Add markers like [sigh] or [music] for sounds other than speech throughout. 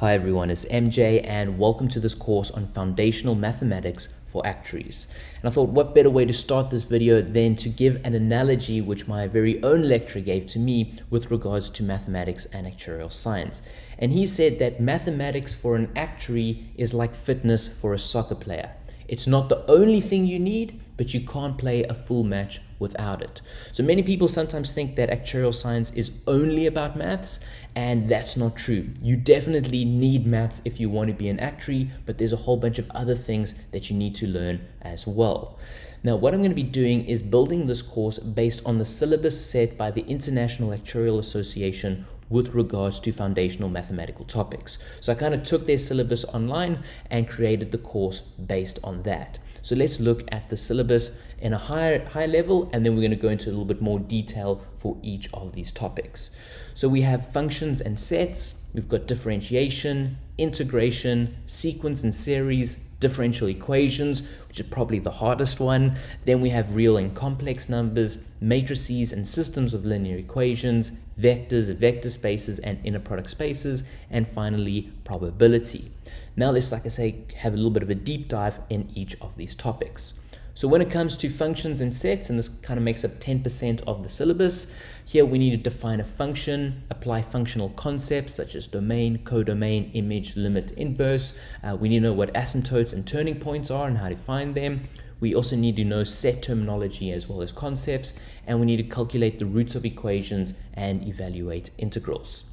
Hi everyone, it's MJ and welcome to this course on foundational mathematics for actuaries. And I thought what better way to start this video than to give an analogy which my very own lecturer gave to me with regards to mathematics and actuarial science. And he said that mathematics for an actuary is like fitness for a soccer player. It's not the only thing you need, but you can't play a full match without it. So many people sometimes think that actuarial science is only about maths, and that's not true. You definitely need maths if you want to be an actuary, but there's a whole bunch of other things that you need to learn as well. Now, what I'm going to be doing is building this course based on the syllabus set by the International Actuarial Association with regards to foundational mathematical topics. So I kind of took their syllabus online and created the course based on that. So let's look at the syllabus in a higher, higher level, and then we're going to go into a little bit more detail for each of these topics. So we have functions and sets, we've got differentiation, integration, sequence and series, differential equations, which is probably the hardest one. Then we have real and complex numbers, matrices and systems of linear equations, vectors, vector spaces, and inner product spaces, and finally probability. Now let's, like I say, have a little bit of a deep dive in each of these topics. So when it comes to functions and sets, and this kind of makes up 10% of the syllabus, here we need to define a function, apply functional concepts such as domain, codomain, image, limit, inverse. Uh, we need to know what asymptotes and turning points are and how to find them. We also need to know set terminology as well as concepts, and we need to calculate the roots of equations and evaluate integrals.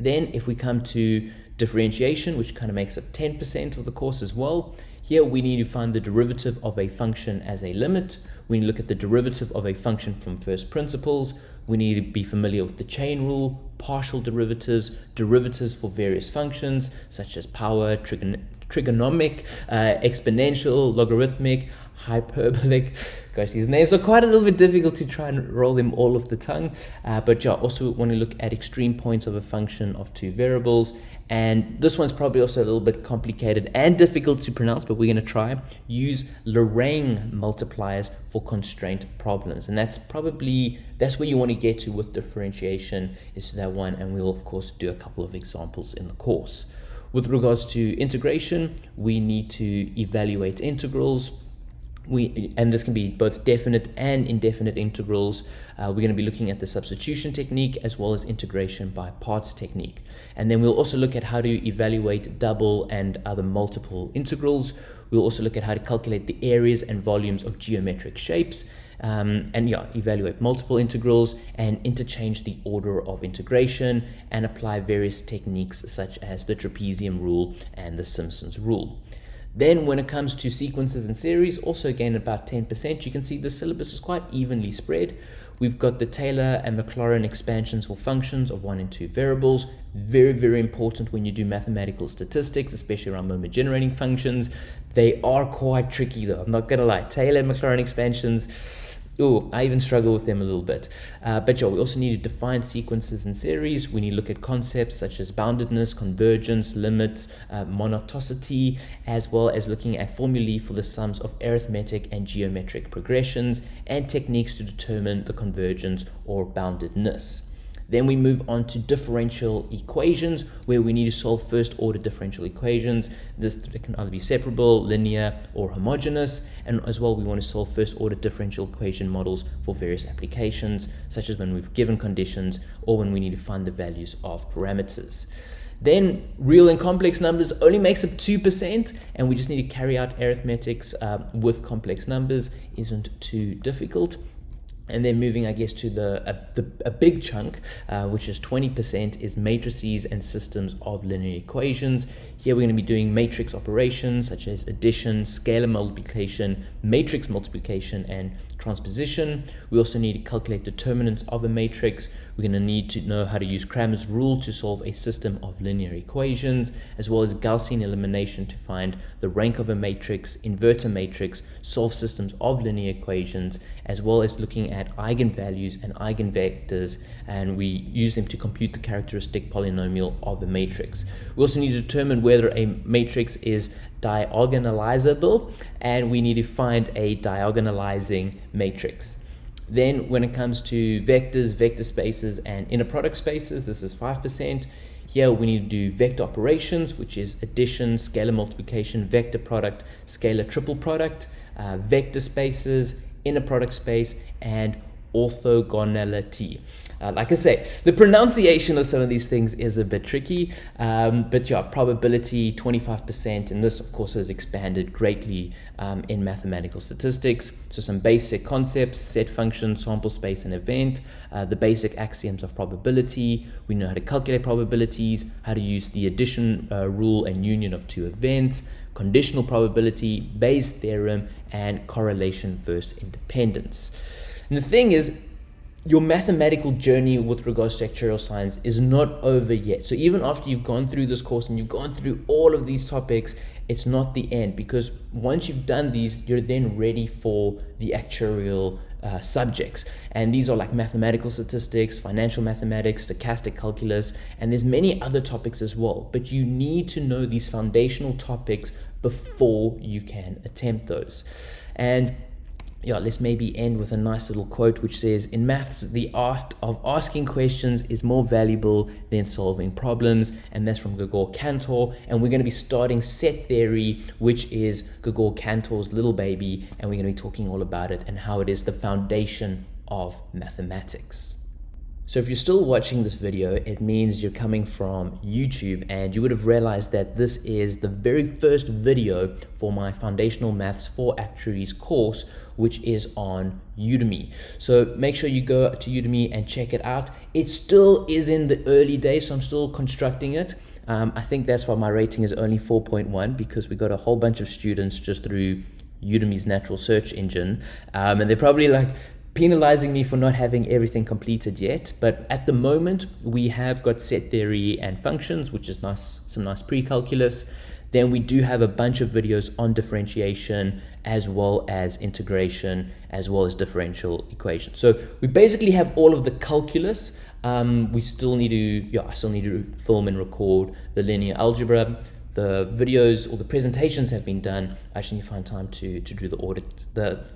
Then if we come to differentiation, which kind of makes up 10% of the course as well, here we need to find the derivative of a function as a limit. We need to look at the derivative of a function from first principles. We need to be familiar with the chain rule, partial derivatives, derivatives for various functions such as power, trigon trigonomic, uh, exponential, logarithmic, hyperbolic. [laughs] Gosh, these names are quite a little bit difficult to try and roll them all off the tongue. Uh, but yeah, also want to look at extreme points of a function of two variables. And this one's probably also a little bit complicated and difficult to pronounce, but we're going to try. Use Lorentz multipliers for constraint problems. And that's probably, that's where you want to get to with differentiation is that one. And we'll, of course, do a couple of examples in the course. With regards to integration, we need to evaluate integrals, we and this can be both definite and indefinite integrals. Uh, we're going to be looking at the substitution technique as well as integration by parts technique. And then we'll also look at how to evaluate double and other multiple integrals. We'll also look at how to calculate the areas and volumes of geometric shapes. Um, and yeah, evaluate multiple integrals and interchange the order of integration and apply various techniques such as the trapezium rule and the Simpson's rule. Then when it comes to sequences and series, also again about 10%, you can see the syllabus is quite evenly spread. We've got the Taylor and Maclaurin expansions for functions of one and two variables. Very, very important when you do mathematical statistics, especially around moment generating functions. They are quite tricky though, I'm not gonna lie. Taylor and Maclaurin expansions, Oh, I even struggle with them a little bit. Uh, but yeah, we also need to define sequences and series. We need to look at concepts such as boundedness, convergence, limits, uh, monoptonicity, as well as looking at formulae for the sums of arithmetic and geometric progressions and techniques to determine the convergence or boundedness. Then we move on to differential equations, where we need to solve first order differential equations. This can either be separable, linear, or homogeneous. And as well, we want to solve first order differential equation models for various applications, such as when we've given conditions or when we need to find the values of parameters. Then real and complex numbers only makes up 2%, and we just need to carry out arithmetics uh, with complex numbers. Isn't too difficult and then moving I guess to the a, the, a big chunk uh, which is 20% is matrices and systems of linear equations. Here we're going to be doing matrix operations such as addition scalar multiplication matrix multiplication and transposition. We also need to calculate determinants of a matrix. We're going to need to know how to use Cramer's rule to solve a system of linear equations as well as Gaussian elimination to find the rank of a matrix invert a matrix solve systems of linear equations as well as looking at at eigenvalues and eigenvectors and we use them to compute the characteristic polynomial of a matrix. We also need to determine whether a matrix is diagonalizable and we need to find a diagonalizing matrix. Then when it comes to vectors, vector spaces, and inner product spaces, this is 5%. Here we need to do vector operations, which is addition, scalar multiplication, vector product, scalar triple product, uh, vector spaces, inner product space, and orthogonality. Uh, like I say, the pronunciation of some of these things is a bit tricky, um, but yeah, probability 25%, and this of course has expanded greatly um, in mathematical statistics. So some basic concepts, set function, sample space, and event, uh, the basic axioms of probability, we know how to calculate probabilities, how to use the addition uh, rule and union of two events, conditional probability, Bayes theorem, and correlation versus independence. And the thing is, your mathematical journey with regards to actuarial science is not over yet. So even after you've gone through this course and you've gone through all of these topics, it's not the end because once you've done these, you're then ready for the actuarial uh, subjects. And these are like mathematical statistics, financial mathematics, stochastic calculus, and there's many other topics as well. But you need to know these foundational topics before you can attempt those. And yeah, let's maybe end with a nice little quote which says, In maths, the art of asking questions is more valuable than solving problems. And that's from Gregor Cantor. And we're going to be starting set theory, which is Gregor Cantor's little baby. And we're going to be talking all about it and how it is the foundation of mathematics. So if you're still watching this video, it means you're coming from YouTube and you would have realized that this is the very first video for my Foundational Maths for Actuaries course, which is on Udemy. So make sure you go to Udemy and check it out. It still is in the early days, so I'm still constructing it. Um, I think that's why my rating is only 4.1 because we got a whole bunch of students just through Udemy's natural search engine. Um, and they're probably like, penalizing me for not having everything completed yet. But at the moment, we have got set theory and functions, which is nice, some nice pre-calculus. Then we do have a bunch of videos on differentiation as well as integration, as well as differential equations. So we basically have all of the calculus. Um, we still need to, yeah, I still need to film and record the linear algebra. The videos or the presentations have been done. I actually need to find time to, to do the audit, the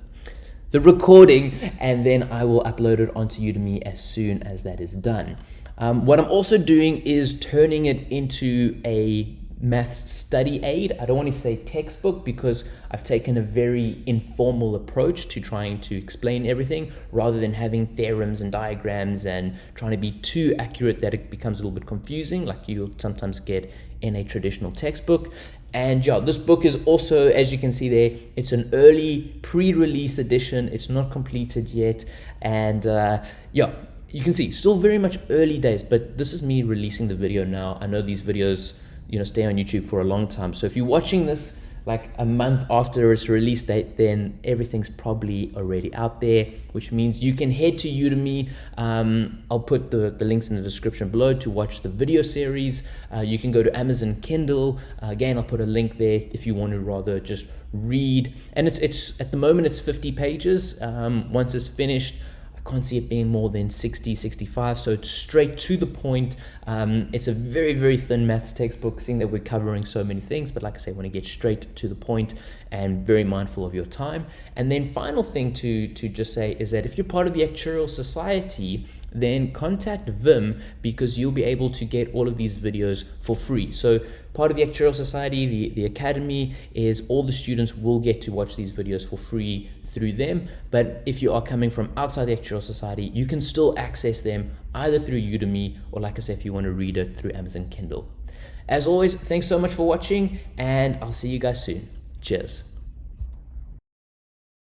the recording and then I will upload it onto Udemy as soon as that is done. Um, what I'm also doing is turning it into a maths study aid. I don't want to say textbook because I've taken a very informal approach to trying to explain everything rather than having theorems and diagrams and trying to be too accurate that it becomes a little bit confusing like you'll sometimes get in a traditional textbook. And yeah, this book is also, as you can see there, it's an early pre-release edition. It's not completed yet. And uh, yeah, you can see still very much early days, but this is me releasing the video now. I know these videos, you know, stay on YouTube for a long time. So if you're watching this like a month after its release date, then everything's probably already out there, which means you can head to Udemy. Um, I'll put the, the links in the description below to watch the video series. Uh, you can go to Amazon Kindle. Uh, again, I'll put a link there if you want to rather just read. And it's, it's at the moment, it's 50 pages. Um, once it's finished, can't see it being more than 60, 65. So it's straight to the point. Um, it's a very, very thin maths textbook, seeing that we're covering so many things. But like I say, want to get straight to the point and very mindful of your time. And then final thing to, to just say is that if you're part of the Actuarial Society, then contact Vim because you'll be able to get all of these videos for free. So part of the Actuarial Society, the, the Academy, is all the students will get to watch these videos for free through them. But if you are coming from outside the Actuarial Society, you can still access them either through Udemy or like I said, if you want to read it through Amazon Kindle. As always, thanks so much for watching and I'll see you guys soon. Cheers.